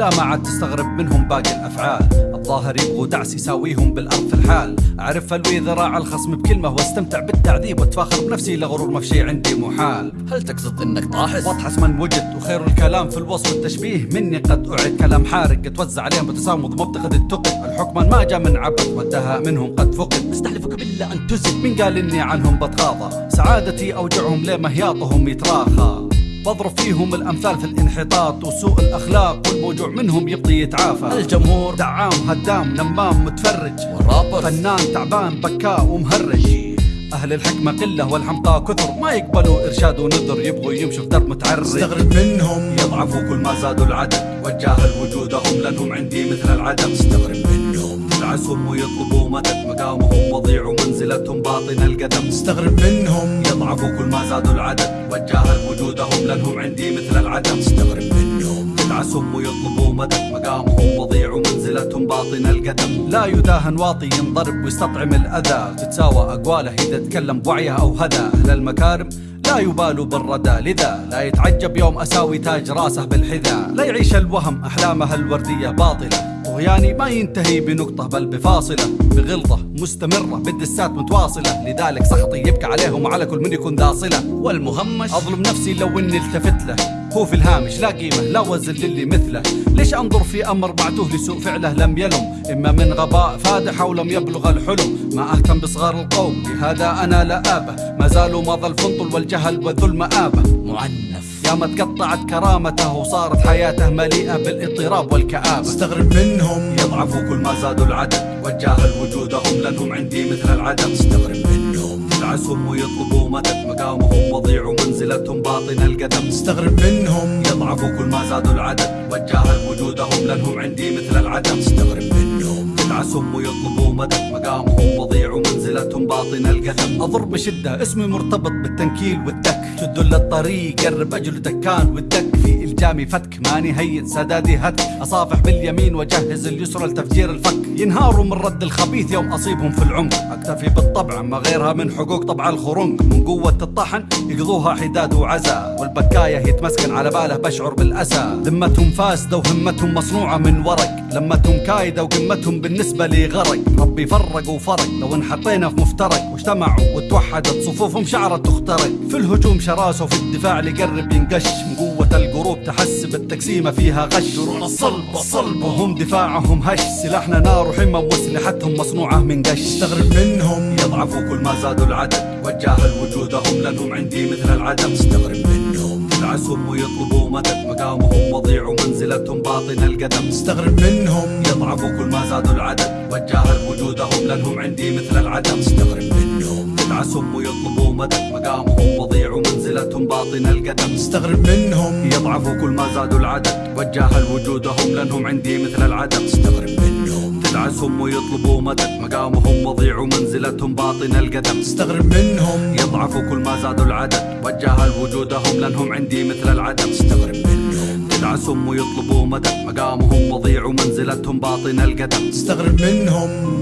لا ما عاد تستغرب منهم باقي الأفعال. الظاهر يبغوا دعس يساويهم بالأرض في الحال. أعرف الوي ذراع الخصم بكلمه واستمتع بالتعذيب واتفاخر بنفسي لغرور ما في شي عندي محال. هل تقصد إنك طاحس؟ واضحس من وجد وخير الكلام في الوصف والتشبيه. مني قد أعد كلام حارق اتوزع عليهم بتسامض مبتغد التقد. الحكم ما جاء من عبث والدهاء منهم قد فقد. أستحلفك بالله أن تزد. مين قال إني عنهم بتغاضى سعادتي أوجعهم ليه مهياطهم يتراخى؟ بضرب فيهم الأمثال في الانحطاط وسوء الأخلاق والموجوع منهم يبطي يتعافى. الجمهور دعام هدام نمام متفرج. والرابر فنان تعبان بكاء ومهرج. أهل الحكمة قلة والحمقى كثر. ما يقبلوا إرشاد ونذر يبغوا يمشوا في درب متعرج استغرب منهم. يضعفوا كل ما زادوا العدد. وتجاهل وجودهم لأنهم عندي مثل العدم. استغرب منهم. يدعسهم ويطلبوا مدد مقامهم وضيع ومنزلتهم باطن القدم. استغرب منهم يضعفوا كل ما زادوا العدد. وتجاهل وجودهم لأنهم عندي مثل العدم. استغرب منهم يدعسهم ويطلبوا مدد. مقامهم وضيع ومنزلتهم باطن القدم. لا يداهن واطي ينضرب ويستطعم الأذى. تتساوى أقواله إذا تكلم بوعيه أو هدى. أهل المكارم لا يبالوا بالردى. لذا لا يتعجب يوم أساوي تاج راسه بالحذاء. لا يعيش الوهم أحلامه الوردية باطلة. طغياني ما ينتهي بنقطة بل بفاصلة بغلظة مستمرة بالدسات متواصلة. لذلك سخطي يبكى عليهم وعلى كل من يكون ذا صلة والمهمش أظلم نفسي لو إني التفت له. هو في الهامش لا قيمة لا وزن للي مثله. ليش أنظر في أمر معتوه لسوء فعله لم يلم؟ إما من غباء فادح أو لم يبلغ الحلم. ما أهتم بصغار القوم لهذا أنا لا آبة. ما زالوا مضى الفنطل والجهل والذل آبة. معنف يا ما تقطعت كرامته وصارت حياته مليئة بالإضطراب والكآبة. استغرب منهم. يضعفوا كل ما زادوا العدد وتجاهل وجودهم لأنهم عندي مثل العدم. استغرب منهم. يدعسهم ويطلبوا مدد مقامهم وضيع ومنزلتهم باطن القدم. استغرب منهم. يضعفوا كل ما زادوا العدد وتجاهل وجودهم لأنهم عندي مثل العدم. استغرب يدعسهم ويطلبوا مدد مقامهم وضيع ومنزلتهم باطن القدم أضرب بشدة اسمي مرتبط بالتنكيل والدك تدل الطريق قرب أجل دكان والدك. في إلجامي فتك ماني هين سدادي هتك. أصافح باليمين وجهز اليسرى لتفجير الفك. ينهاروا من رد الخبيث يوم أصيبهم في العمق. أكتفي بالطبع ما غيرها من حقوق طبع الخرنق. من قوة الطحن يقضوها حداد وعزا. والبكاية يتمسكن على باله بشعر بالأسى. ذمتهم فاسدة وهمتهم مصنوعة من ورق لمتهم كايدة وقمتهم بالنسبة لي غرق. ربي فرق وفرق لو انحطينا في مفترق. واجتمعوا وتوحدت صفوفهم شعرت تخترق. في الهجوم شراسة وفي الدفاع لقرب ينقش. من قوة القروب تحس بالتقسيمة فيها غش. يرون الصلب الصلب وهم دفاعهم هش. سلاحنا نار وحمم واسلحتهم مصنوعة من قش. استغرب منهم. يضعفوا كل ما زادوا العدد. وتجاهل وجودهم لأنهم عندي مثل العدم. استغرب منهم. يدعسهم ويطلبوا مدد مقامهم وضيع ومنزلتهم باطن القدم. استغرب منهم. يضعفوا كل ما زادوا العدد وتجاهل وجودهم لأنهم عندي مثل العدم. استغرب منهم. يدعسهم ويطلبوا مدد مقامهم وضيع ومنزلتهم باطن القدم. استغرب منهم. يضعفوا كل ما زادوا العدد وتجاهل وجودهم لأنهم عندي مثل العدم. استغرب منهم. ناسهم ويطلبوا مدد. مقامهم وضيع منزلتهم باطن القدم. تستغرب منهم. يضعفوا كل ما زادوا العدد. وجهل وجودهم لأنهم عندي مثل العدم. تستغرب منهم. تدعسهم ويطلبوا مدد. مقامهم وضيع منزلتهم باطن القدم. تستغرب منهم.